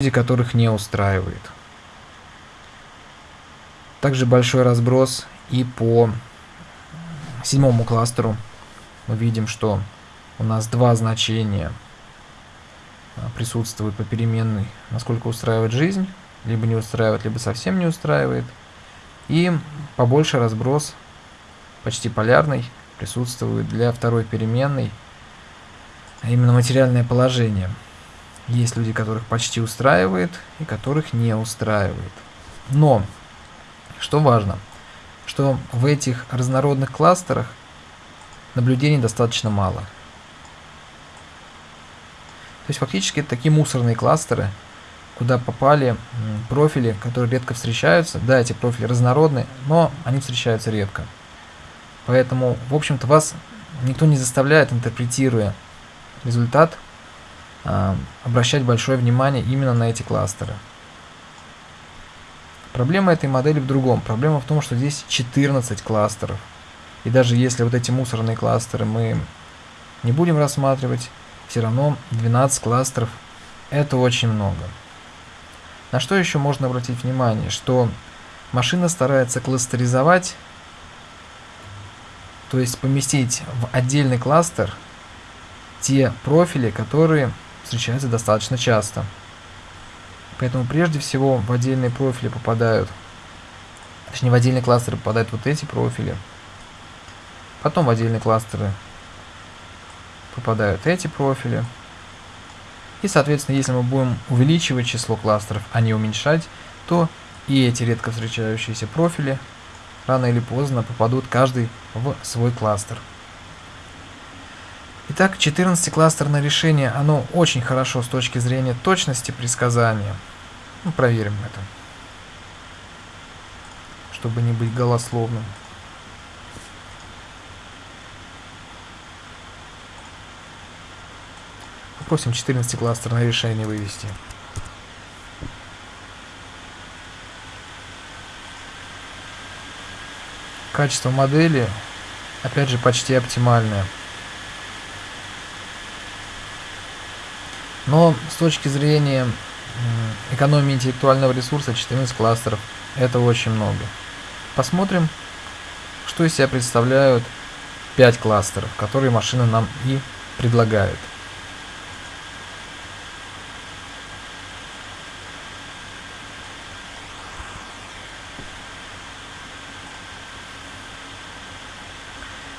люди, которых не устраивает. Также большой разброс и по седьмому кластеру. Мы видим, что у нас два значения а, присутствуют по переменной, насколько устраивает жизнь, либо не устраивает, либо совсем не устраивает. И побольше разброс, почти полярный, присутствует для второй переменной, а именно материальное положение. Есть люди, которых почти устраивает и которых не устраивает. Но, что важно, что в этих разнородных кластерах наблюдений достаточно мало. То есть фактически это такие мусорные кластеры, куда попали профили, которые редко встречаются. Да, эти профили разнородны, но они встречаются редко. Поэтому, в общем-то, вас никто не заставляет, интерпретируя результат, обращать большое внимание именно на эти кластеры. Проблема этой модели в другом. Проблема в том, что здесь 14 кластеров. И даже если вот эти мусорные кластеры мы не будем рассматривать, все равно 12 кластеров это очень много. На что еще можно обратить внимание, что машина старается кластеризовать, то есть поместить в отдельный кластер те профили, которые встречаются достаточно часто. Поэтому прежде всего в отдельные профили попадают, точнее в отдельные кластеры попадают вот эти профили. Потом в отдельные кластеры попадают эти профили. И, соответственно, если мы будем увеличивать число кластеров, а не уменьшать, то и эти редко встречающиеся профили рано или поздно попадут каждый в свой кластер. Итак, 14-кластерное решение, оно очень хорошо с точки зрения точности предсказания. Ну, проверим это, чтобы не быть голословным. Попросим 14-кластерное решение вывести. Качество модели, опять же, почти оптимальное. Но с точки зрения экономии интеллектуального ресурса 14 кластеров это очень много. Посмотрим, что из себя представляют 5 кластеров, которые машина нам и предлагает.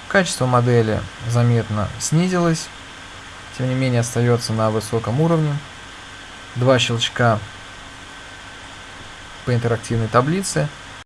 Качество модели заметно снизилось тем не менее остается на высоком уровне. Два щелчка по интерактивной таблице –